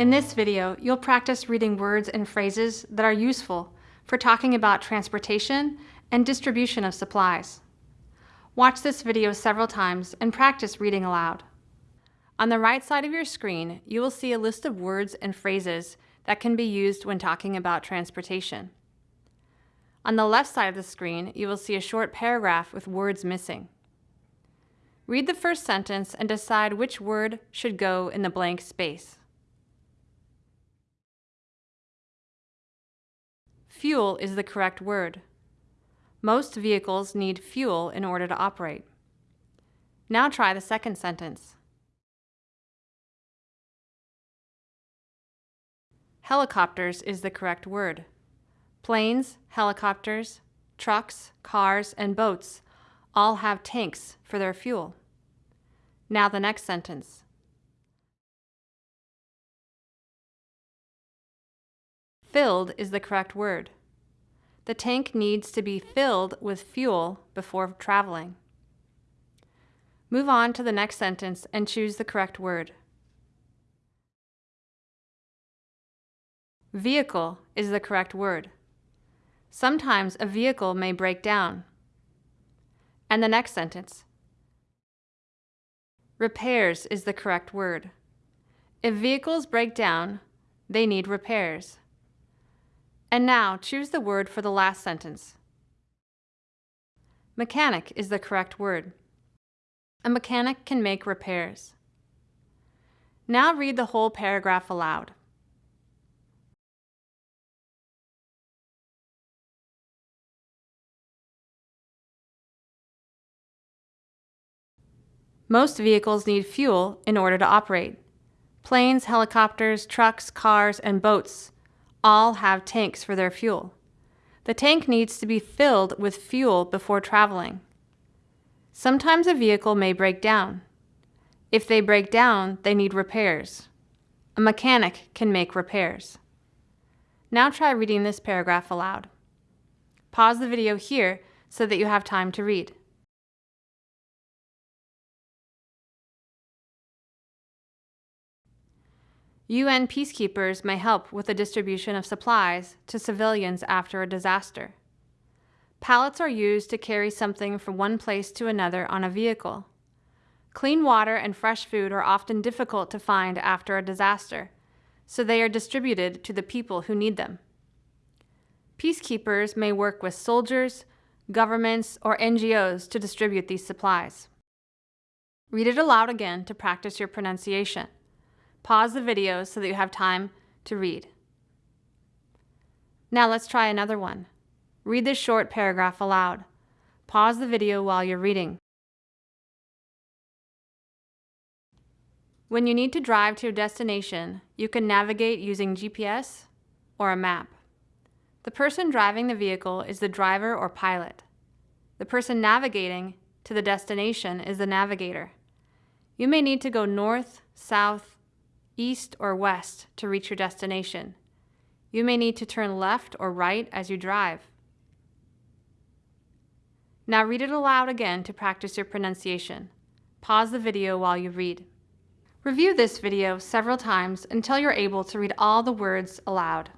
In this video, you'll practice reading words and phrases that are useful for talking about transportation and distribution of supplies. Watch this video several times and practice reading aloud. On the right side of your screen, you will see a list of words and phrases that can be used when talking about transportation. On the left side of the screen, you will see a short paragraph with words missing. Read the first sentence and decide which word should go in the blank space. Fuel is the correct word. Most vehicles need fuel in order to operate. Now try the second sentence. Helicopters is the correct word. Planes, helicopters, trucks, cars, and boats all have tanks for their fuel. Now the next sentence. Filled is the correct word. The tank needs to be filled with fuel before traveling. Move on to the next sentence and choose the correct word. Vehicle is the correct word. Sometimes a vehicle may break down. And the next sentence. Repairs is the correct word. If vehicles break down, they need repairs. And now choose the word for the last sentence. Mechanic is the correct word. A mechanic can make repairs. Now read the whole paragraph aloud. Most vehicles need fuel in order to operate. Planes, helicopters, trucks, cars, and boats all have tanks for their fuel. The tank needs to be filled with fuel before traveling. Sometimes a vehicle may break down. If they break down, they need repairs. A mechanic can make repairs. Now try reading this paragraph aloud. Pause the video here so that you have time to read. UN peacekeepers may help with the distribution of supplies to civilians after a disaster. Pallets are used to carry something from one place to another on a vehicle. Clean water and fresh food are often difficult to find after a disaster, so they are distributed to the people who need them. Peacekeepers may work with soldiers, governments, or NGOs to distribute these supplies. Read it aloud again to practice your pronunciation. Pause the video so that you have time to read. Now let's try another one. Read this short paragraph aloud. Pause the video while you're reading. When you need to drive to your destination, you can navigate using GPS or a map. The person driving the vehicle is the driver or pilot. The person navigating to the destination is the navigator. You may need to go north, south, east, or west to reach your destination. You may need to turn left or right as you drive. Now read it aloud again to practice your pronunciation. Pause the video while you read. Review this video several times until you're able to read all the words aloud.